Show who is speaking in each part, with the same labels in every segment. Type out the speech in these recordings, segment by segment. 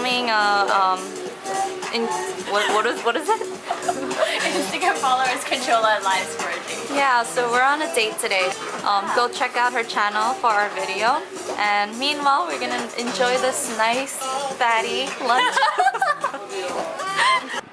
Speaker 1: filming a um in what what is what is it?
Speaker 2: Instagram followers control our lives for a day.
Speaker 1: Yeah, so we're on a date today. Um, go check out her channel for our video. And meanwhile, we're gonna enjoy this nice fatty lunch.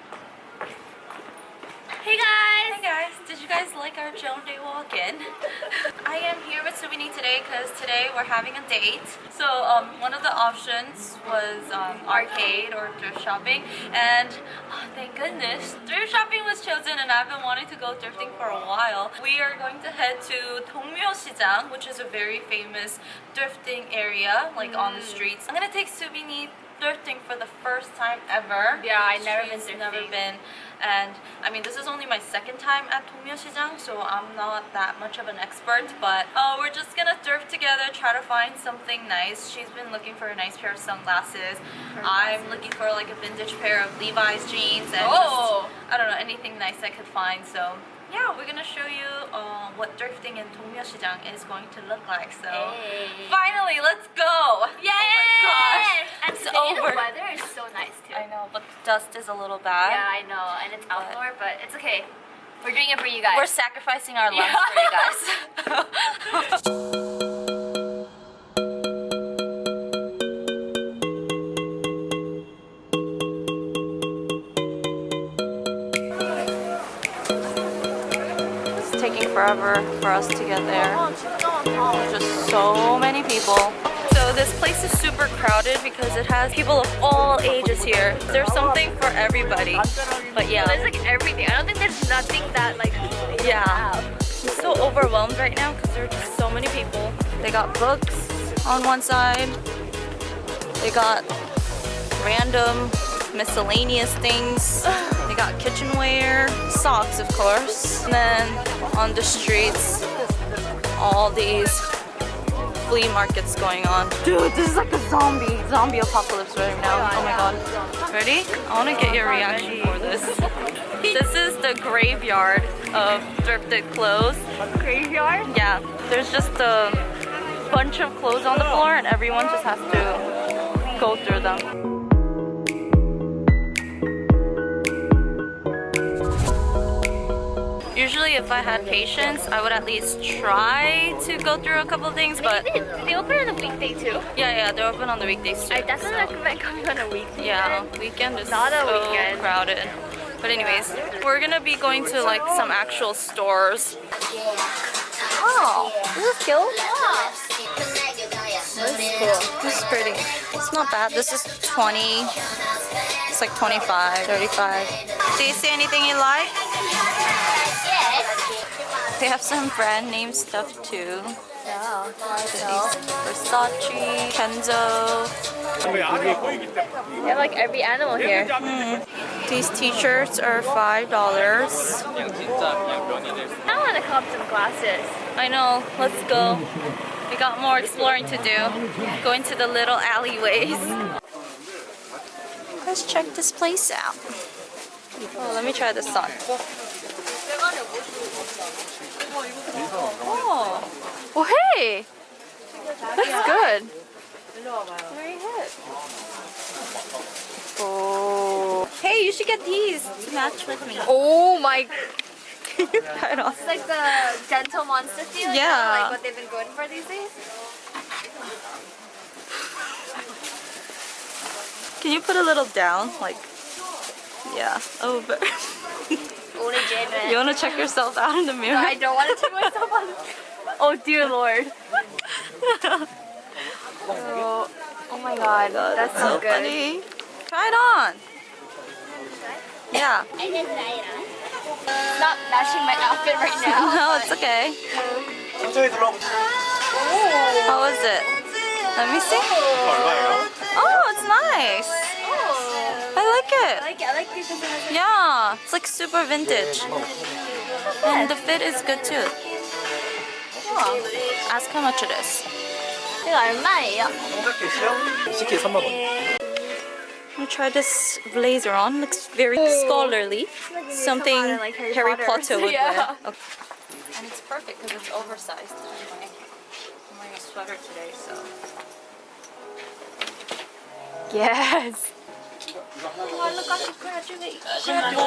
Speaker 2: Hey guys!
Speaker 1: Hey guys, did you guys like our Joan Day walk-in? I am here with Subini today because today we're having a date. So um, one of the options was um, arcade or thrift shopping and oh, thank goodness thrift shopping was chosen and I've been wanting to go thrifting for a while. We are going to head to Dongmyo-sijang which is a very famous thrifting area like on the streets. I'm gonna take Subini thrifting for the first time ever.
Speaker 2: Yeah, I never been thrifting.
Speaker 1: never been and I mean this is only my second time at Dongmyo-sijang so I'm not that much of an expert but uh, we're just gonna thrift together try to find something nice. She's been looking for a nice pair of sunglasses. I'm looking for like a vintage pair of Levi's jeans and
Speaker 2: Oh.
Speaker 1: just, I don't know anything nice I could find so yeah we're gonna show you uh, what drifting in Dongmyo-sijang is going to look like so
Speaker 2: Hey.
Speaker 1: finally let's go
Speaker 2: Yay!
Speaker 1: oh my gosh
Speaker 2: And
Speaker 1: it's
Speaker 2: today
Speaker 1: over
Speaker 2: the weather is so nice too.
Speaker 1: I know but the dust is a little bad
Speaker 2: Yeah, I know. And it's outdoor, but it's okay. We're doing it for you guys.
Speaker 1: We're sacrificing our lunch for you guys. forever for us to get there. There's just so many people. So this place is super crowded because it has people of all ages here. There's something for everybody. But yeah.
Speaker 2: There's like everything. I don't think there's nothing that like
Speaker 1: Yeah. I'm so overwhelmed right now because there are just so many people. They got books on one side. They got random miscellaneous things. Got kitchenware, socks of course. And then on the streets, all these flea markets going on. Dude, this is like a zombie, zombie apocalypse right now. Oh my god. Ready? I want to get your reaction for this. This is the graveyard of thrifted clothes.
Speaker 2: graveyard.
Speaker 1: Yeah, there's just a bunch of clothes on the floor and everyone just has to go through them. If I had patience, I would at least try to go through a couple things, but
Speaker 2: They, they open on a weekday too.
Speaker 1: yeah, yeah, they're open on the weekdays too.
Speaker 2: I definitely
Speaker 1: so-
Speaker 2: recommend coming on a weekday.
Speaker 1: yeah, weekend is
Speaker 2: Not a
Speaker 1: so
Speaker 2: weekend.
Speaker 1: crowded. But anyways, we're gonna be going to like some actual stores. Oh, this is cute. This is pretty. It's not bad. This is 20. It's like 25, 35. Do you see anything you like? They have some brand name stuff too.
Speaker 2: Yeah.
Speaker 1: Versace, Kenzo.
Speaker 2: They have like every animal here. Hmm.
Speaker 1: These t-shirts are $5.
Speaker 2: I want to cop some glasses.
Speaker 1: I know, let's go. We got more exploring to do. Going to the little alleyways. Let's check this place out. Oh, let me try this on. Oh, well, hey, that's good. Oh, hey, you should get these to match with me.
Speaker 2: Oh my!
Speaker 1: Try it on.
Speaker 2: It's like the gentle monster feel.
Speaker 1: Yeah.
Speaker 2: like what they've been going for these days.
Speaker 1: Can you put a little down? Like, yeah, over.
Speaker 2: Only genuine.
Speaker 1: You want to check yourself out in the mirror?
Speaker 2: I don't want to check myself on. Oh dear lord. oh, oh my god, that's so,
Speaker 1: so
Speaker 2: good.
Speaker 1: funny. Try it on. Yeah.
Speaker 2: It's not matching my outfit right now.
Speaker 1: No, it's okay. How is it? Let me see. Oh, it's nice.
Speaker 2: Oh,
Speaker 1: I like it.
Speaker 2: I like it. I like it
Speaker 1: Yeah, it's like super vintage. And the fit is good too. Ask how much it is.
Speaker 2: 이거 얼마예요?
Speaker 3: CK 3만 원.
Speaker 1: I'm gonna try this blazer on. Looks very scholarly. Something
Speaker 2: Come on, like Harry
Speaker 1: Harry
Speaker 2: Potter.
Speaker 1: Potter would
Speaker 2: Yeah.
Speaker 1: wear. Okay. And it's perfect because it's oversized. I'm wearing a sweater today, so.
Speaker 2: Yes.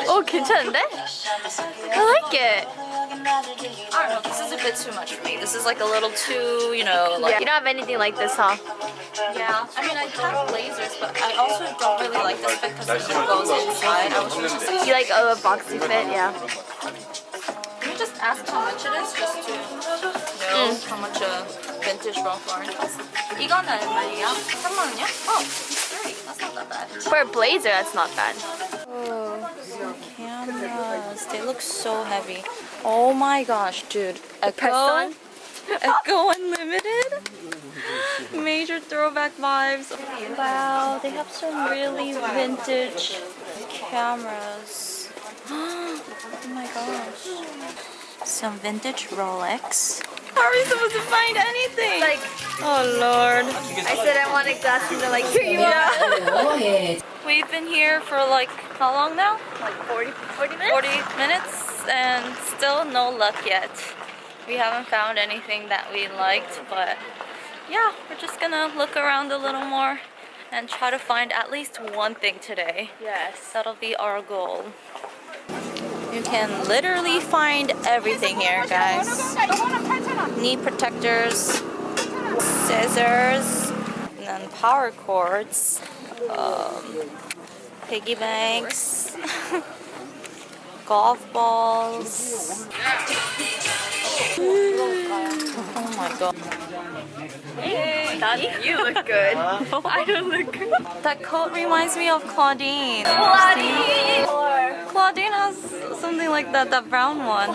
Speaker 2: 오 괜찮은데? I like it.
Speaker 1: I don't know, this is a bit too much for me. This is like a little too, you know, like
Speaker 2: Yeah. You don't have anything like this, huh?
Speaker 1: Yeah, I mean, I have blazers, but I also don't really like this fit because it goes inside. I was just like,
Speaker 2: You like a boxy fit? Yeah.
Speaker 1: can you just ask how much it is just to know how much a vintage from Florence. 이거는 얼마예요? 3만 원이요? Oh, it's free. That's not that bad.
Speaker 2: For a blazer, that's not bad.
Speaker 1: Oh, cameras. They look so heavy. Oh my gosh, dude.
Speaker 2: Ecko.
Speaker 1: Ecko Unlimited? Major throwback vibes. Wow, they have some really vintage cameras. oh my gosh. Some vintage Rolex. How are we supposed to find anything?
Speaker 2: Like,
Speaker 1: oh lord.
Speaker 2: I said I wanted glasses, and they're like, here you are.
Speaker 1: We've been here for like how long now?
Speaker 2: Like 40, 40 minutes?
Speaker 1: 40 minutes and still no luck yet. We haven't found anything that we liked, but yeah, we're just gonna look around a little more and try to find at least one thing today.
Speaker 2: Yes.
Speaker 1: That'll be our goal. You can literally find everything here, guys. Knee protectors, scissors, and then power cords, um, piggy banks, golf balls. Oh my god.
Speaker 2: That, you look good. I don't look good.
Speaker 1: That coat reminds me of Claudine.
Speaker 2: Claudine!
Speaker 1: Claudine has something like that, that brown one.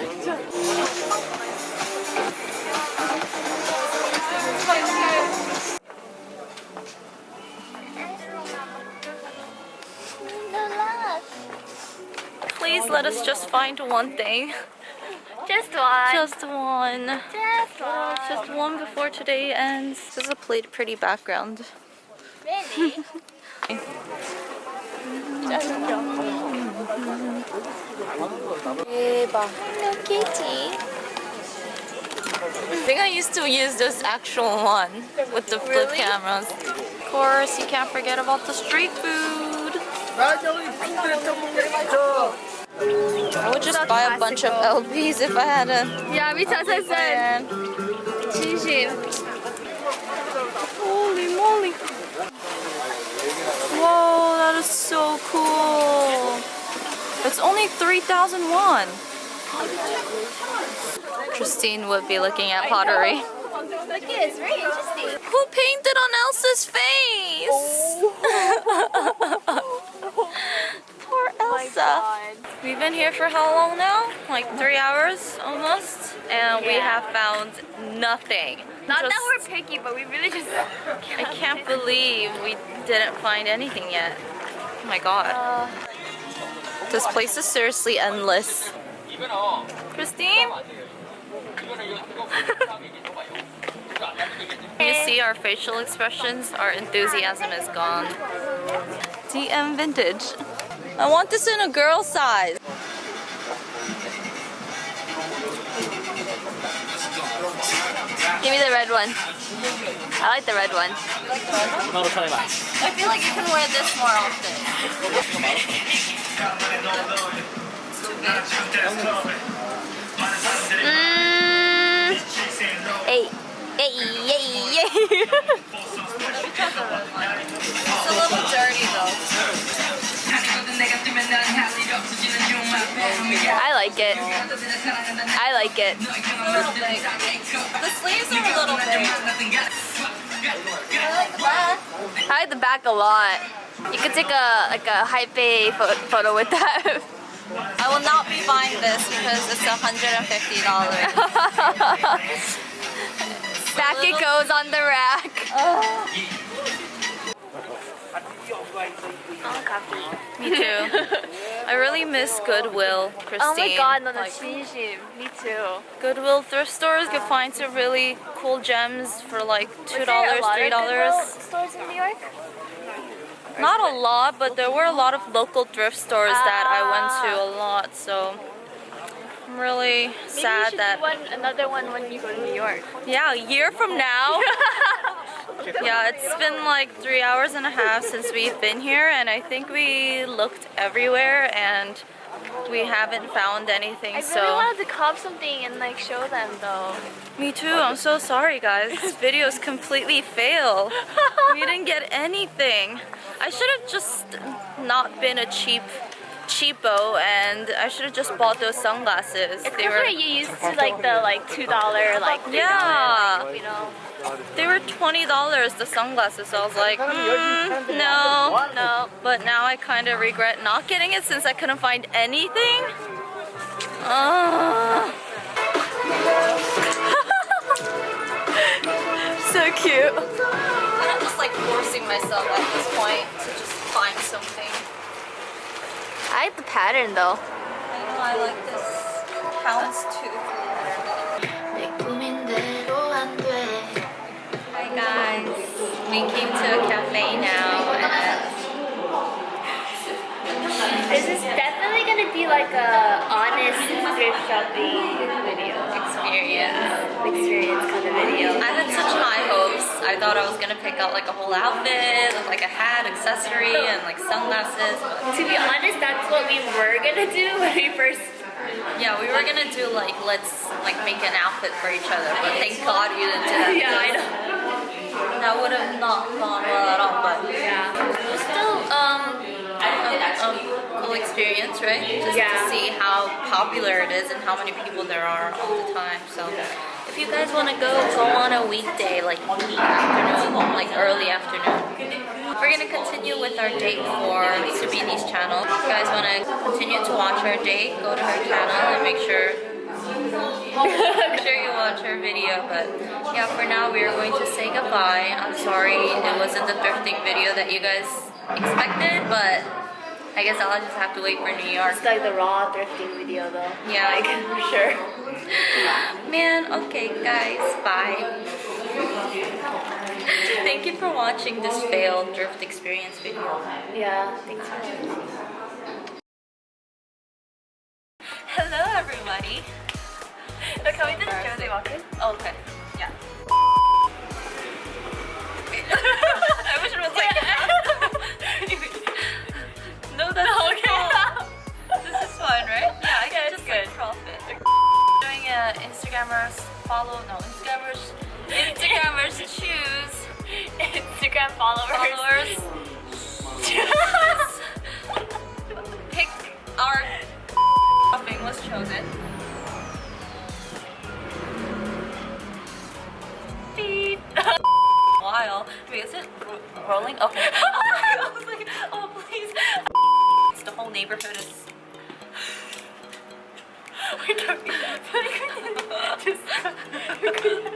Speaker 1: Please let us just find one thing.
Speaker 2: Just one.
Speaker 1: Just one.
Speaker 2: Just one.
Speaker 1: Just one before today ends. This is a pretty, pretty background.
Speaker 2: Really?
Speaker 1: 대박. Hello Kitty. I think I used to use this actual one with the flip
Speaker 2: Really?
Speaker 1: cameras. Of course, you can't forget about the street food. I would just buy a bunch of LPs if I had a
Speaker 2: Yeah, me too,
Speaker 1: I
Speaker 2: said. Shinjin.
Speaker 1: Holy moly. Whoa, that is so cool. It's only three thousand one. Christine would be looking at pottery.
Speaker 2: Look it's very interesting.
Speaker 1: Who painted on Elsa's face? Oh. Poor Elsa. We've been here for how long now? Like three hours almost. And we have found nothing.
Speaker 2: Not
Speaker 1: Just-
Speaker 2: that we're picky, but we really just.
Speaker 1: I can't believe we didn't find anything yet. Oh my god.
Speaker 2: Uh,
Speaker 1: This place is seriously endless. Christine? you see our facial expressions, our enthusiasm is gone. DM vintage. I want this in a girl size.
Speaker 2: give me the red one. I like the red one.
Speaker 1: I feel like you can wear this more often.
Speaker 2: Mm, hey, hey, hey, hey.
Speaker 1: It's a little dirty though.
Speaker 2: I like it. I like it.
Speaker 1: A little big. The sleeves are a little big. I like the back.
Speaker 2: I like the back a lot. You could take a like a high pho- photo with that.
Speaker 1: I will not be buying this because it's $150.
Speaker 2: back it goes on the rack.
Speaker 1: Me too. I really miss Goodwill, Christine.
Speaker 2: Oh my god, no,
Speaker 1: Like,
Speaker 2: that's 진심. Me too.
Speaker 1: Goodwill thrift stores, you can find some really cool gems for like $2,
Speaker 2: Was there a lot of
Speaker 1: $3.
Speaker 2: Goodwill stores in New York?
Speaker 1: Not a lot, but there were a lot of local thrift stores that I went
Speaker 2: Ah.
Speaker 1: to a lot, so I'm really
Speaker 2: Maybe
Speaker 1: sad
Speaker 2: you should
Speaker 1: that
Speaker 2: do one, another one when you go to New York.
Speaker 1: yeah, a year from now. Yeah, it's been like three hours and a half since we've been here, and I think we looked everywhere and we haven't found anything.
Speaker 2: I really
Speaker 1: so
Speaker 2: wanted to cop something and like show them though.
Speaker 1: me too. I'm so sorry, guys. This video is completely fail. we didn't get anything. I should have just not been a cheap cheapo, and I should have just bought those sunglasses.
Speaker 2: It's
Speaker 1: They were
Speaker 2: we're used to like the like two dollar like $3,
Speaker 1: Yeah.
Speaker 2: like, you know.
Speaker 1: they were twenty dollars the sunglasses. So I was like, mm, no, no. But now I kind of regret not getting it since I couldn't find anything. Ah. so cute. And I'm just like forcing myself at this point to just find something.
Speaker 2: I like the pattern though.
Speaker 1: I know I like this houndstooth. Hi guys, we came to a cafe now and
Speaker 2: This is definitely gonna be like a honest thrift shopping video
Speaker 1: experience.
Speaker 2: experience kind of video.
Speaker 1: Thought I was gonna pick out like a whole outfit with like a hat, accessory, and like sunglasses.
Speaker 2: To be honest, that's what we were gonna do when we first.
Speaker 1: Yeah, we were gonna do like let's like make an outfit for each other, but thank God you didn't do that.
Speaker 2: Yeah, I know.
Speaker 1: That would have not gone well at all, but
Speaker 2: Yeah.
Speaker 1: it was still um a, a cool experience, right? Just
Speaker 2: Yeah.
Speaker 1: to see how popular it is and how many people there are all the time. So if you guys want to go, go on a weekday, like afternoon, like early afternoon. We're gonna continue with our date for Subini's channel. If you guys want to continue to watch our date, go to her channel and make sure make sure you watch her video. But yeah, for now we are going to say goodbye. I'm sorry it wasn't the thrifting video that you guys expected, but I guess I'll just have to wait for New York.
Speaker 2: It's like the raw thrifting video though.
Speaker 1: Yeah.
Speaker 2: Like, for sure.
Speaker 1: Man, okay guys, bye. Thank you for watching this failed drift experience video.
Speaker 2: Yeah, thanks for watching.
Speaker 1: Hello everybody.
Speaker 2: Can we do the Jersey walking?
Speaker 1: Oh, okay. Rolling? Okay. I was like, oh please. The whole neighborhood is.
Speaker 2: we don't. just,